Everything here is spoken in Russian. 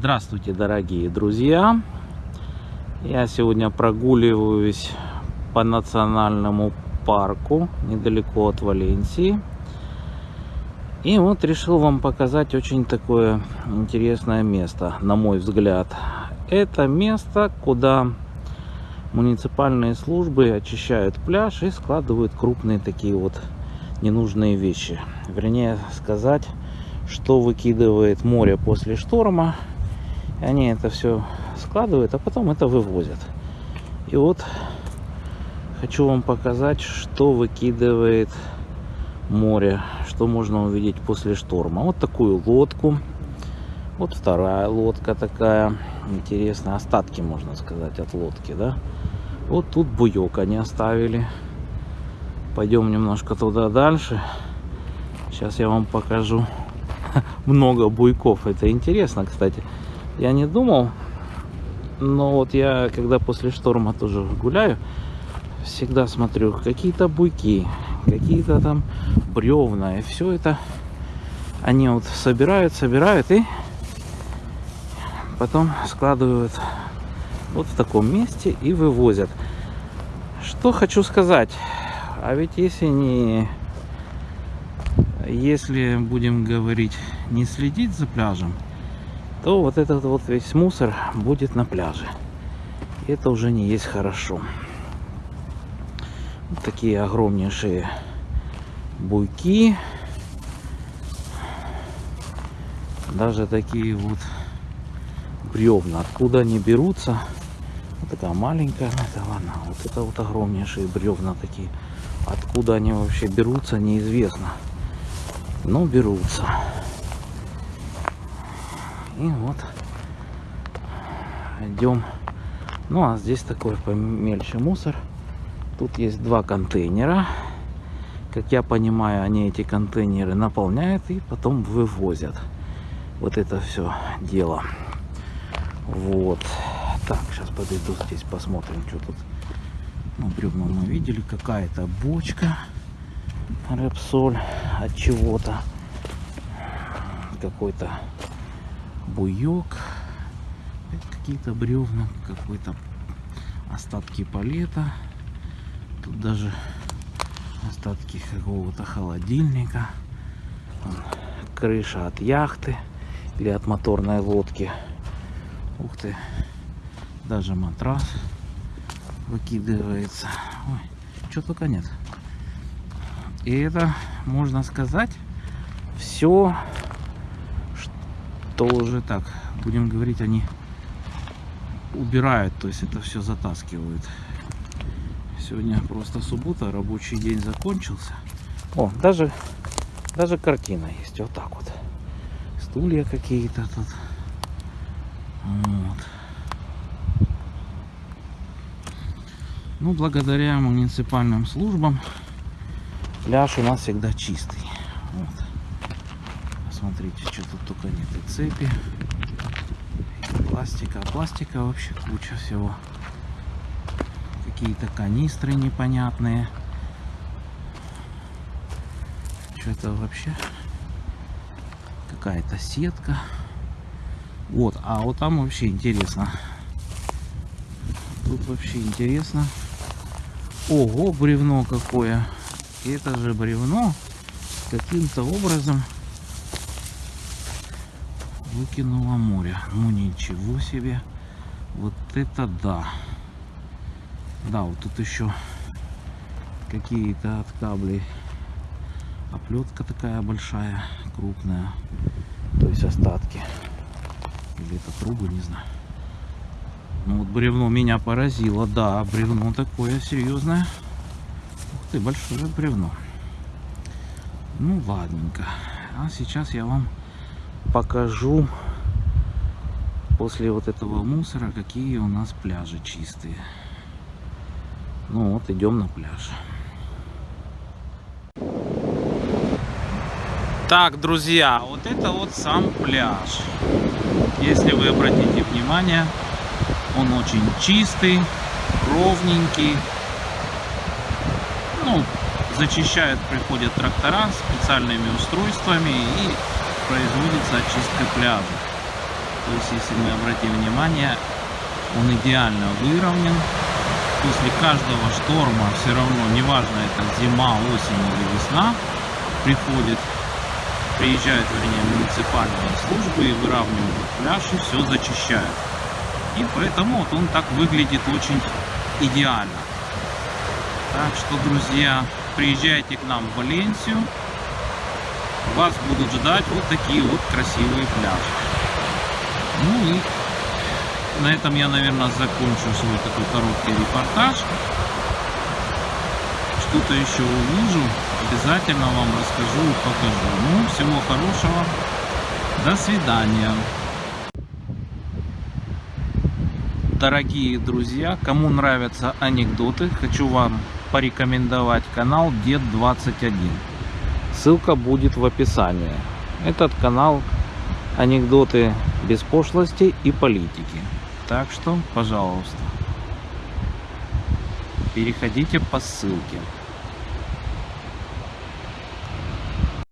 Здравствуйте, дорогие друзья! Я сегодня прогуливаюсь по национальному парку недалеко от Валенсии. И вот решил вам показать очень такое интересное место, на мой взгляд. Это место, куда муниципальные службы очищают пляж и складывают крупные такие вот ненужные вещи. Вернее сказать, что выкидывает море после шторма и они это все складывают, а потом это вывозят. И вот хочу вам показать, что выкидывает море, что можно увидеть после шторма. Вот такую лодку. Вот вторая лодка такая. Интересная. Остатки, можно сказать, от лодки, да? Вот тут буек они оставили. Пойдем немножко туда дальше. Сейчас я вам покажу много буйков. Это интересно, кстати. Я не думал, но вот я, когда после шторма тоже гуляю, всегда смотрю, какие-то буйки, какие-то там бревна, и все это они вот собирают, собирают и потом складывают вот в таком месте и вывозят. Что хочу сказать, а ведь если не, если будем говорить, не следить за пляжем, то вот этот вот весь мусор будет на пляже. И это уже не есть хорошо. Вот такие огромнейшие буйки. Даже такие вот бревна. Откуда они берутся? Вот такая маленькая. Это ладно. Вот это вот огромнейшие бревна такие. Откуда они вообще берутся, неизвестно. Но берутся. И вот идем. Ну а здесь такой помельче мусор. Тут есть два контейнера. Как я понимаю, они эти контейнеры наполняют и потом вывозят. Вот это все дело. Вот. Так, сейчас подойду здесь, посмотрим, что тут. Ну, бревна мы видели. Какая-то бочка. Репсоль от чего-то. Какой-то буек, какие-то бревна, какой-то остатки палета. Тут даже остатки какого-то холодильника. Крыша от яхты или от моторной лодки. Ух ты, даже матрас выкидывается. Ой, что только нет. И это, можно сказать, все тоже так, будем говорить, они убирают, то есть это все затаскивают. Сегодня просто суббота, рабочий день закончился. О, даже, даже картина есть, вот так вот. Стулья какие-то тут. Вот. Ну, благодаря муниципальным службам пляж у нас всегда чистый. Вот. Смотрите, что тут только нет. И цепи, и пластика. А пластика вообще куча всего. Какие-то канистры непонятные. Что это вообще? Какая-то сетка. Вот, а вот там вообще интересно. Тут вообще интересно. Ого, бревно какое. Это же бревно каким-то образом выкинуло море. Ну ничего себе. Вот это да. Да, вот тут еще какие-то от каблей оплетка такая большая, крупная. То есть остатки. Или это трубы, не знаю. Ну вот бревно меня поразило. Да, бревно такое серьезное. Ух ты, большое бревно. Ну ладненько. А сейчас я вам покажу после вот этого мусора, какие у нас пляжи чистые. Ну вот, идем на пляж. Так, друзья, вот это вот сам пляж. Если вы обратите внимание, он очень чистый, ровненький. Ну, зачищают, приходят трактора специальными устройствами и производится очистка пляжа. То есть, если мы обратим внимание, он идеально выровнен. После каждого шторма все равно, неважно это зима, осень или весна, приходит, приезжают, вернее, муниципальные службы и выравнивают пляж и все зачищают. И поэтому вот он так выглядит очень идеально. Так что, друзья, приезжайте к нам в Валенсию. Вас будут ждать вот такие вот красивые пляжи. Ну и на этом я, наверное, закончу свой такой короткий репортаж. Что-то еще увижу, обязательно вам расскажу и покажу. Ну, всего хорошего. До свидания. Дорогие друзья, кому нравятся анекдоты, хочу вам порекомендовать канал Дед 21. Ссылка будет в описании. Этот канал анекдоты без пошлости и политики. Так что, пожалуйста, переходите по ссылке.